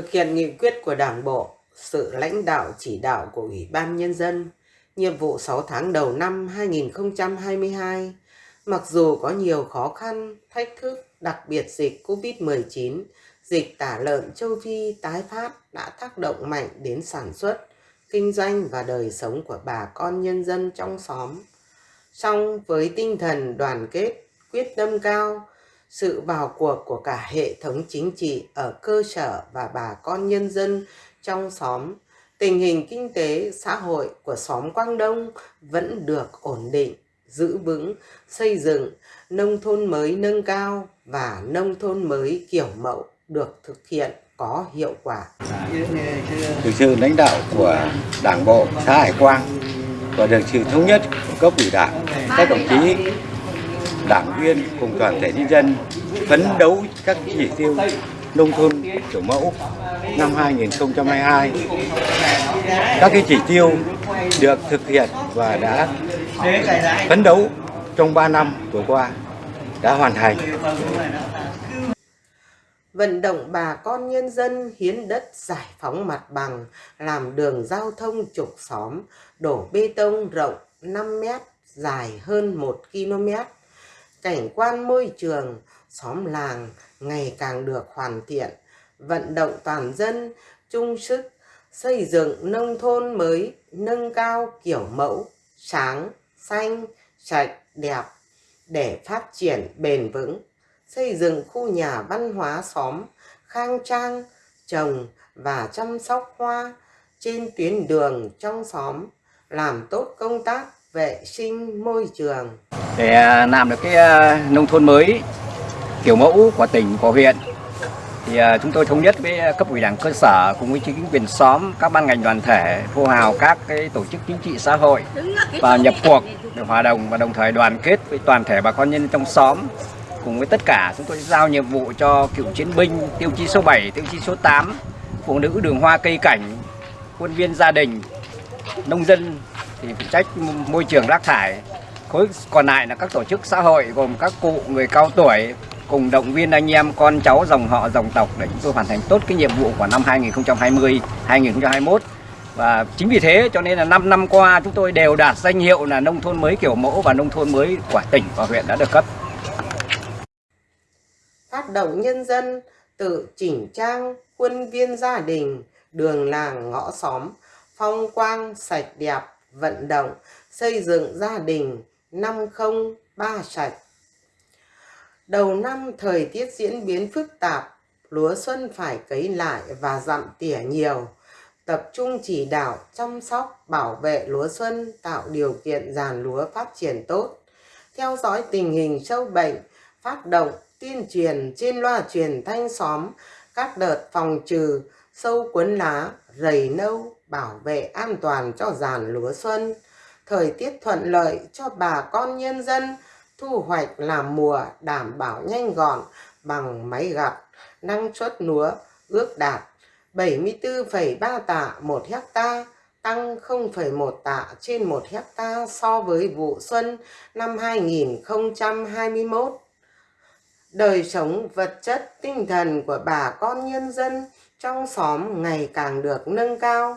Thực hiện nghị quyết của Đảng Bộ, sự lãnh đạo chỉ đạo của Ủy ban Nhân dân, nhiệm vụ 6 tháng đầu năm 2022, mặc dù có nhiều khó khăn, thách thức, đặc biệt dịch COVID-19, dịch tả lợn châu Phi tái phát đã tác động mạnh đến sản xuất, kinh doanh và đời sống của bà con nhân dân trong xóm. Song với tinh thần đoàn kết, quyết tâm cao, sự vào cuộc của cả hệ thống chính trị ở cơ sở và bà con nhân dân trong xóm, tình hình kinh tế xã hội của xóm Quang Đông vẫn được ổn định, giữ vững, xây dựng, nông thôn mới nâng cao và nông thôn mới kiểu mẫu được thực hiện có hiệu quả. Được sự lãnh đạo của Đảng bộ xã Hải Quang và được sự thống nhất của cấp ủy đảng, các đồng chí đảng viên cùng toàn thể nhân dân phấn đấu các chỉ tiêu nông thôn kiểu mẫu năm 2022. Các cái chỉ tiêu được thực hiện và đã phấn đấu trong 3 năm vừa qua đã hoàn thành. Vận động bà con nhân dân hiến đất giải phóng mặt bằng, làm đường giao thông trục xóm, đổ bê tông rộng 5 mét, dài hơn 1 km. Cảnh quan môi trường, xóm làng ngày càng được hoàn thiện, vận động toàn dân chung sức xây dựng nông thôn mới nâng cao kiểu mẫu, sáng, xanh, sạch, đẹp để phát triển bền vững, xây dựng khu nhà văn hóa xóm khang trang, trồng và chăm sóc hoa trên tuyến đường trong xóm, làm tốt công tác vệ sinh môi trường. Để à, làm được cái à, nông thôn mới kiểu mẫu của tỉnh, của huyện thì à, chúng tôi thống nhất với cấp ủy đảng cơ sở cùng với chính quyền xóm, các ban ngành đoàn thể, hô hào các cái tổ chức chính trị xã hội và nhập cuộc để hòa đồng và đồng thời đoàn kết với toàn thể bà con nhân trong xóm cùng với tất cả chúng tôi giao nhiệm vụ cho cựu chiến binh tiêu chí số 7, tiêu chí số 8, phụ nữ đường hoa cây cảnh, quân viên gia đình, nông dân thì phụ trách môi trường rác thải. Khối còn lại là các tổ chức xã hội gồm các cụ người cao tuổi cùng động viên anh em, con cháu, dòng họ, dòng tộc để chúng tôi hoàn thành tốt cái nhiệm vụ của năm 2020 2021 và chính vì thế cho nên là 5 năm qua chúng tôi đều đạt danh hiệu là nông thôn mới kiểu mẫu và nông thôn mới của tỉnh và huyện đã được cấp phát động nhân dân tự chỉnh trang quân viên gia đình, đường làng ngõ xóm, phong quang sạch đẹp vận động xây dựng gia đình năm không ba sạch Đầu năm thời tiết diễn biến phức tạp, lúa xuân phải cấy lại và dặm tỉa nhiều. Tập trung chỉ đạo, chăm sóc, bảo vệ lúa xuân, tạo điều kiện giàn lúa phát triển tốt. Theo dõi tình hình sâu bệnh, phát động, tuyên truyền trên loa truyền thanh xóm, các đợt phòng trừ, sâu cuốn lá, rầy nâu, bảo vệ an toàn cho giàn lúa xuân. Thời tiết thuận lợi cho bà con nhân dân, thu hoạch làm mùa đảm bảo nhanh gọn bằng máy gặt, năng suất lúa ước đạt 74,3 tạ một hecta tăng 0,1 tạ trên 1 hecta so với vụ xuân năm 2021. Đời sống vật chất tinh thần của bà con nhân dân trong xóm ngày càng được nâng cao.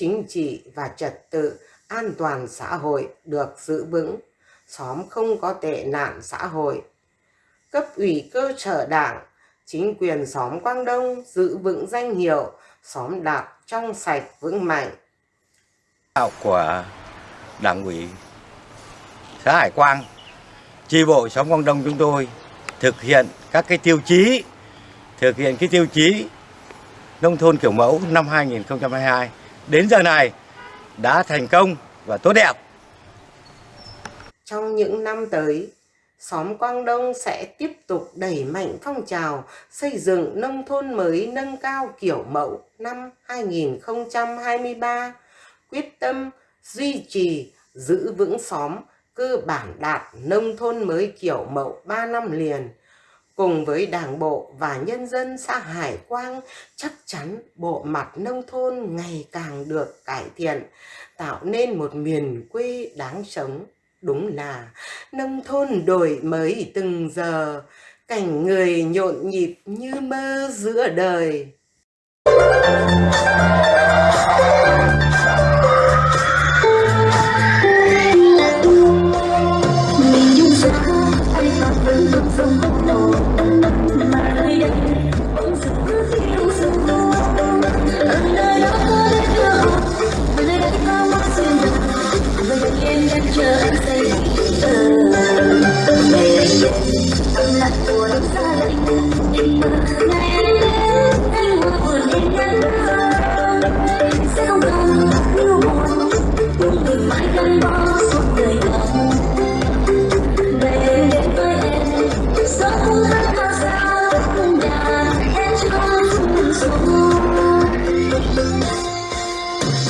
Chính trị và trật tự an toàn xã hội được giữ vững, xóm không có tệ nạn xã hội. Cấp ủy cơ sở đảng, chính quyền xóm Quang Đông giữ vững danh hiệu xóm đạt trong sạch vững mạnh. đạo của đảng ủy xã Hải Quang chi bộ xóm Quang Đông chúng tôi thực hiện các cái tiêu chí thực hiện cái tiêu chí nông thôn kiểu mẫu năm 2022 đến giờ này đã thành công và tốt đẹp. Trong những năm tới, xóm Quang Đông sẽ tiếp tục đẩy mạnh phong trào xây dựng nông thôn mới nâng cao kiểu mẫu năm 2023, quyết tâm duy trì giữ vững xóm cơ bản đạt nông thôn mới kiểu mẫu 3 năm liền. Cùng với đảng bộ và nhân dân xã Hải Quang, chắc chắn bộ mặt nông thôn ngày càng được cải thiện, tạo nên một miền quê đáng sống. Đúng là nông thôn đổi mới từng giờ, cảnh người nhộn nhịp như mơ giữa đời.